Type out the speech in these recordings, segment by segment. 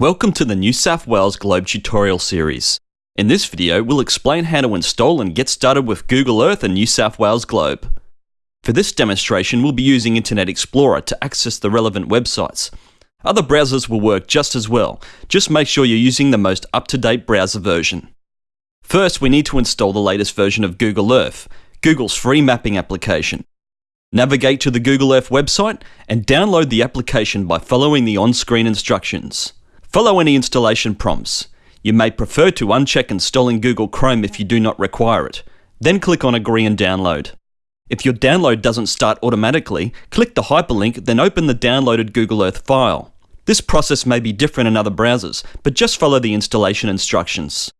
Welcome to the New South Wales Globe tutorial series. In this video, we'll explain how to install and get started with Google Earth and New South Wales Globe. For this demonstration, we'll be using Internet Explorer to access the relevant websites. Other browsers will work just as well, just make sure you're using the most up-to-date browser version. First, we need to install the latest version of Google Earth, Google's free mapping application. Navigate to the Google Earth website and download the application by following the on-screen instructions. Follow any installation prompts. You may prefer to uncheck installing Google Chrome if you do not require it. Then click on Agree and Download. If your download doesn't start automatically, click the hyperlink, then open the downloaded Google Earth file. This process may be different in other browsers, but just follow the installation instructions.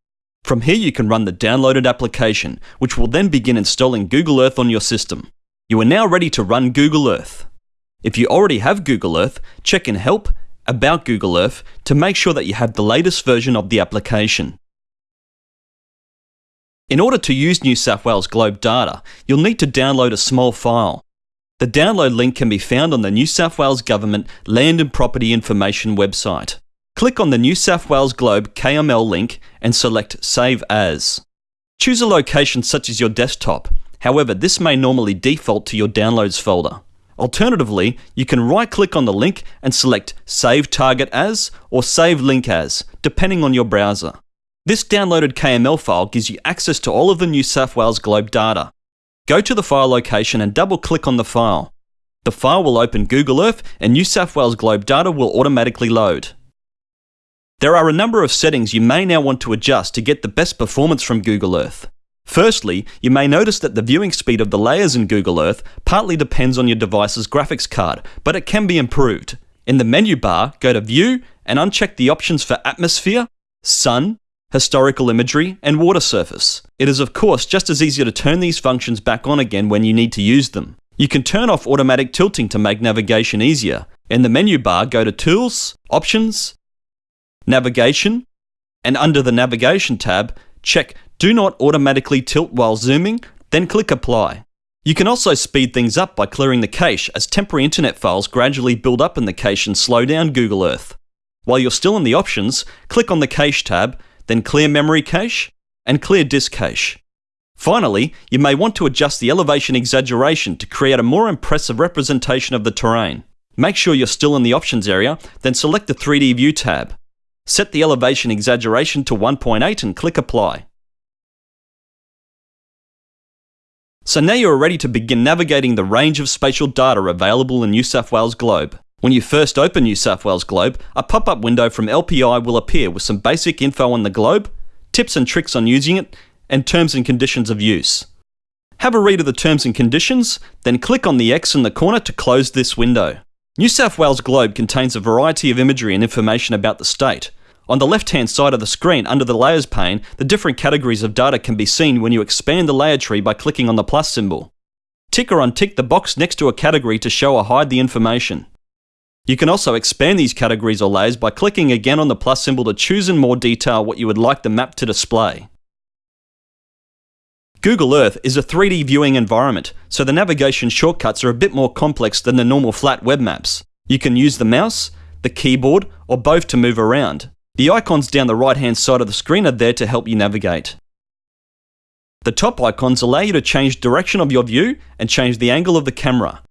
From here you can run the downloaded application, which will then begin installing Google Earth on your system. You are now ready to run Google Earth. If you already have Google Earth, check in Help, About Google Earth to make sure that you have the latest version of the application. In order to use New South Wales Globe data, you'll need to download a small file. The download link can be found on the New South Wales Government Land and Property Information website. Click on the New South Wales Globe KML link and select Save As. Choose a location such as your desktop However, this may normally default to your Downloads folder. Alternatively, you can right-click on the link and select Save Target As or Save Link As, depending on your browser. This downloaded KML file gives you access to all of the New South Wales Globe data. Go to the file location and double-click on the file. The file will open Google Earth and New South Wales Globe data will automatically load. There are a number of settings you may now want to adjust to get the best performance from Google Earth. Firstly, you may notice that the viewing speed of the layers in Google Earth partly depends on your device's graphics card, but it can be improved. In the menu bar, go to View and uncheck the options for Atmosphere, Sun, Historical Imagery, and Water Surface. It is of course just as easy to turn these functions back on again when you need to use them. You can turn off automatic tilting to make navigation easier. In the menu bar, go to Tools, Options, Navigation, and under the Navigation tab, check do not automatically tilt while zooming, then click Apply. You can also speed things up by clearing the cache as temporary internet files gradually build up in the cache and slow down Google Earth. While you're still in the options, click on the Cache tab, then Clear Memory Cache and Clear Disk Cache. Finally, you may want to adjust the elevation exaggeration to create a more impressive representation of the terrain. Make sure you're still in the options area, then select the 3D View tab. Set the elevation exaggeration to 1.8 and click Apply. So now you are ready to begin navigating the range of spatial data available in New South Wales Globe. When you first open New South Wales Globe, a pop-up window from LPI will appear with some basic info on the globe, tips and tricks on using it, and terms and conditions of use. Have a read of the terms and conditions, then click on the X in the corner to close this window. New South Wales Globe contains a variety of imagery and information about the state, on the left-hand side of the screen, under the Layers pane, the different categories of data can be seen when you expand the layer tree by clicking on the plus symbol. Tick or untick the box next to a category to show or hide the information. You can also expand these categories or layers by clicking again on the plus symbol to choose in more detail what you would like the map to display. Google Earth is a 3D viewing environment, so the navigation shortcuts are a bit more complex than the normal flat web maps. You can use the mouse, the keyboard, or both to move around. The icons down the right hand side of the screen are there to help you navigate. The top icons allow you to change direction of your view and change the angle of the camera.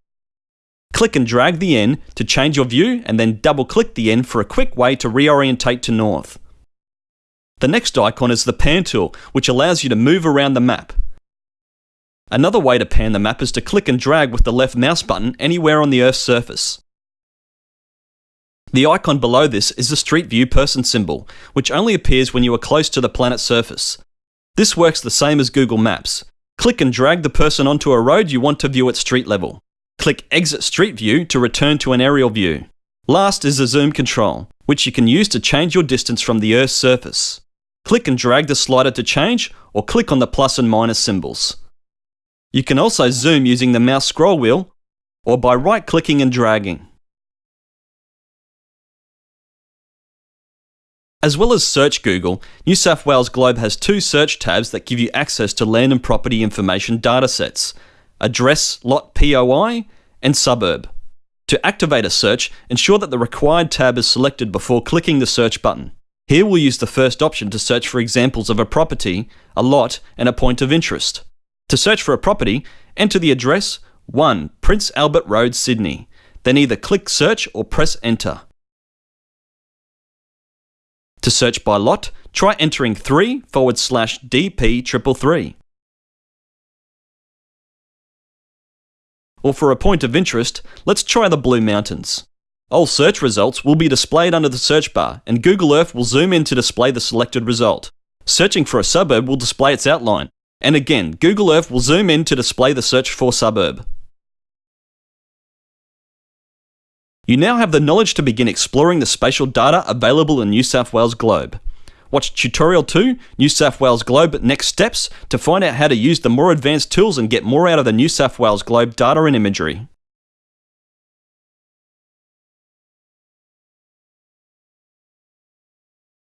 Click and drag the N to change your view and then double click the N for a quick way to reorientate to north. The next icon is the pan tool, which allows you to move around the map. Another way to pan the map is to click and drag with the left mouse button anywhere on the Earth's surface. The icon below this is the Street View person symbol, which only appears when you are close to the planet's surface. This works the same as Google Maps. Click and drag the person onto a road you want to view at street level. Click Exit Street View to return to an aerial view. Last is the zoom control, which you can use to change your distance from the Earth's surface. Click and drag the slider to change, or click on the plus and minus symbols. You can also zoom using the mouse scroll wheel, or by right-clicking and dragging. As well as Search Google, New South Wales Globe has two search tabs that give you access to land and property information datasets Address Lot POI and Suburb. To activate a search, ensure that the required tab is selected before clicking the search button. Here we'll use the first option to search for examples of a property, a lot, and a point of interest. To search for a property, enter the address 1 Prince Albert Road, Sydney. Then either click search or press enter. To search by lot, try entering 3 forward slash DP333. Or for a point of interest, let's try the Blue Mountains. All search results will be displayed under the search bar, and Google Earth will zoom in to display the selected result. Searching for a suburb will display its outline, and again, Google Earth will zoom in to display the search for suburb. You now have the knowledge to begin exploring the spatial data available in New South Wales Globe. Watch Tutorial 2, New South Wales Globe Next Steps to find out how to use the more advanced tools and get more out of the New South Wales Globe data and imagery.